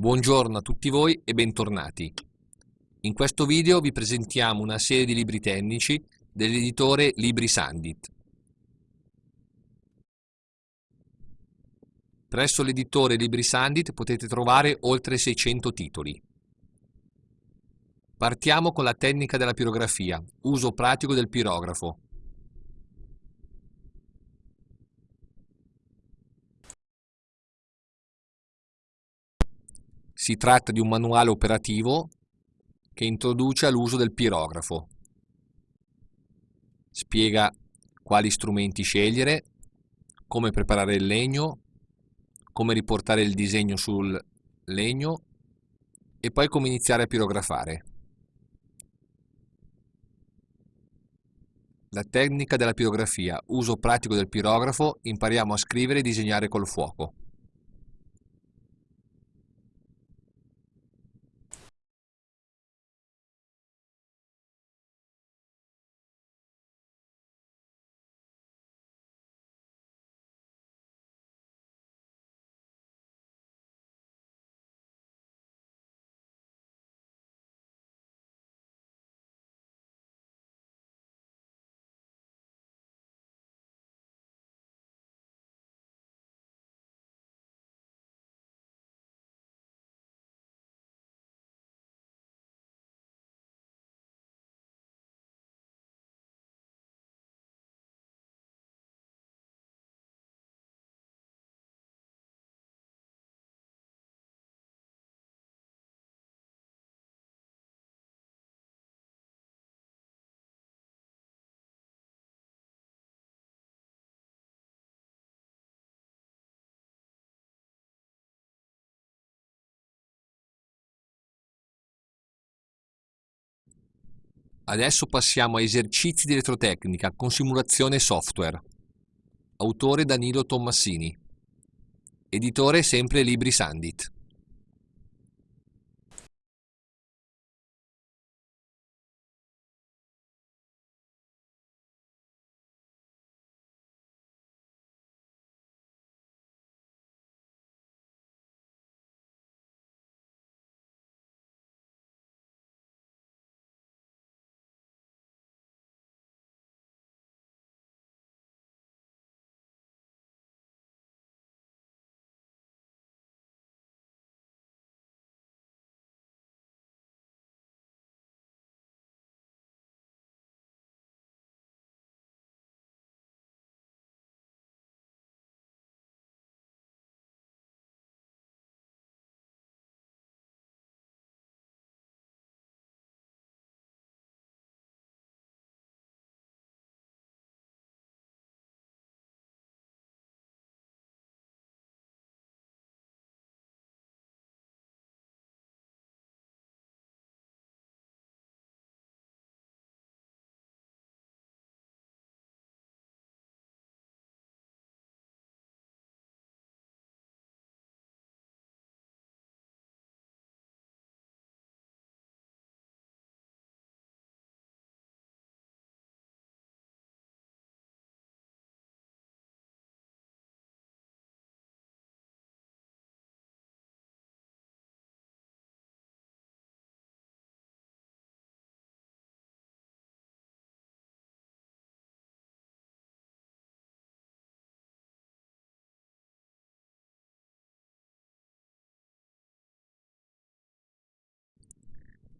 Buongiorno a tutti voi e bentornati. In questo video vi presentiamo una serie di libri tecnici dell'editore Libri Sandit. Presso l'editore Libri Sandit potete trovare oltre 600 titoli. Partiamo con la tecnica della pirografia, uso pratico del pirografo. Si tratta di un manuale operativo che introduce l'uso del pirografo. Spiega quali strumenti scegliere, come preparare il legno, come riportare il disegno sul legno e poi come iniziare a pirografare. La tecnica della pirografia, uso pratico del pirografo, impariamo a scrivere e disegnare col fuoco. Adesso passiamo a esercizi di elettrotecnica con simulazione software. Autore Danilo Tommasini. Editore sempre Libri Sandit.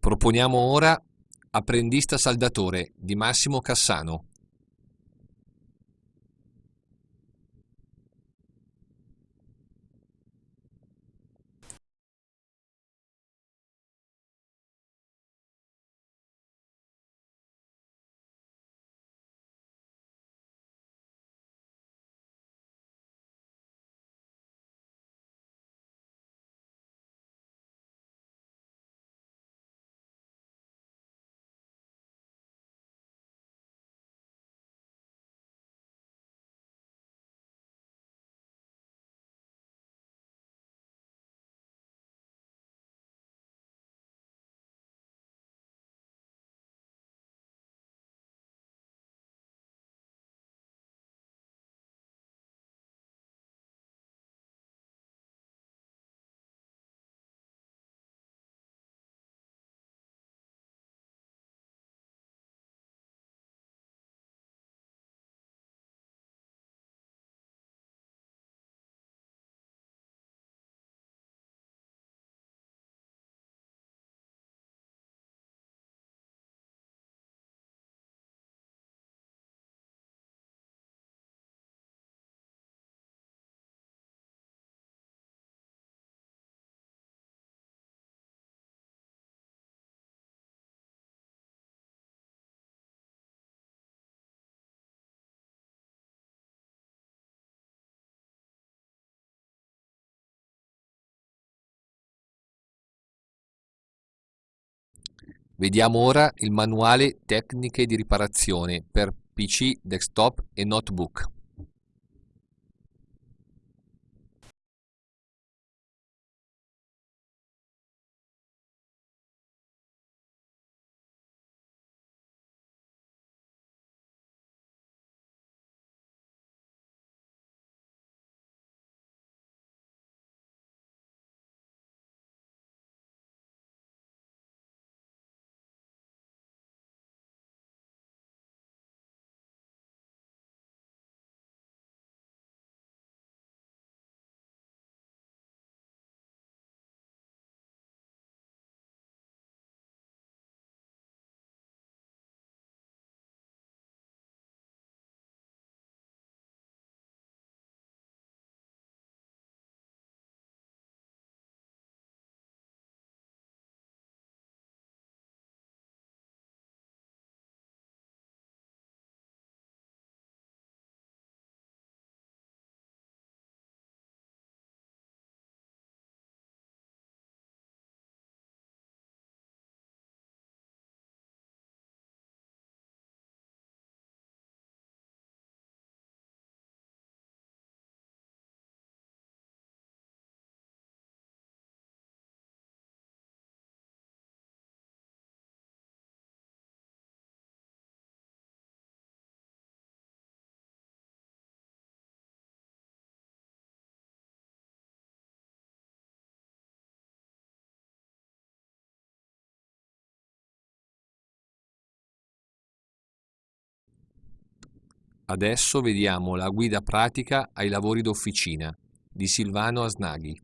Proponiamo ora Apprendista saldatore di Massimo Cassano. Vediamo ora il manuale Tecniche di riparazione per PC, desktop e notebook. Adesso vediamo la guida pratica ai lavori d'officina di Silvano Asnaghi.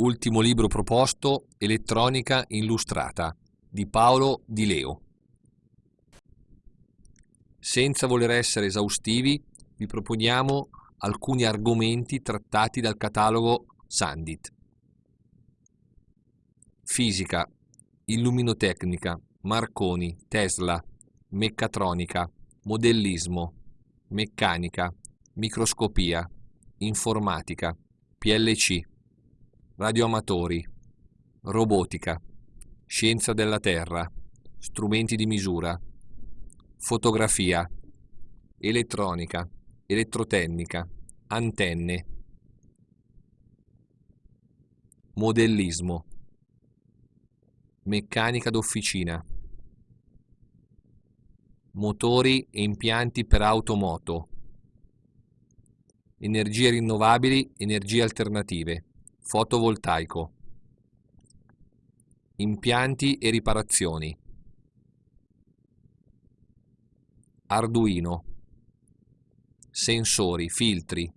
Ultimo libro proposto, Elettronica illustrata, di Paolo Di Leo. Senza voler essere esaustivi, vi proponiamo alcuni argomenti trattati dal catalogo Sandit. Fisica, illuminotecnica, Marconi, Tesla, meccatronica, modellismo, meccanica, microscopia, informatica, PLC radioamatori, robotica, scienza della Terra, strumenti di misura, fotografia, elettronica, elettrotecnica, antenne, modellismo, meccanica d'officina, motori e impianti per automoto, energie rinnovabili, energie alternative fotovoltaico, impianti e riparazioni, Arduino, sensori, filtri,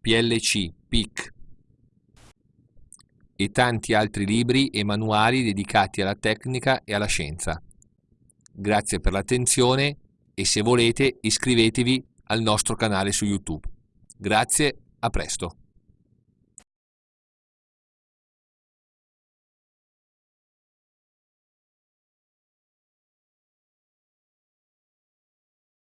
PLC, PIC e tanti altri libri e manuali dedicati alla tecnica e alla scienza. Grazie per l'attenzione e se volete iscrivetevi al nostro canale su YouTube. Grazie, a presto.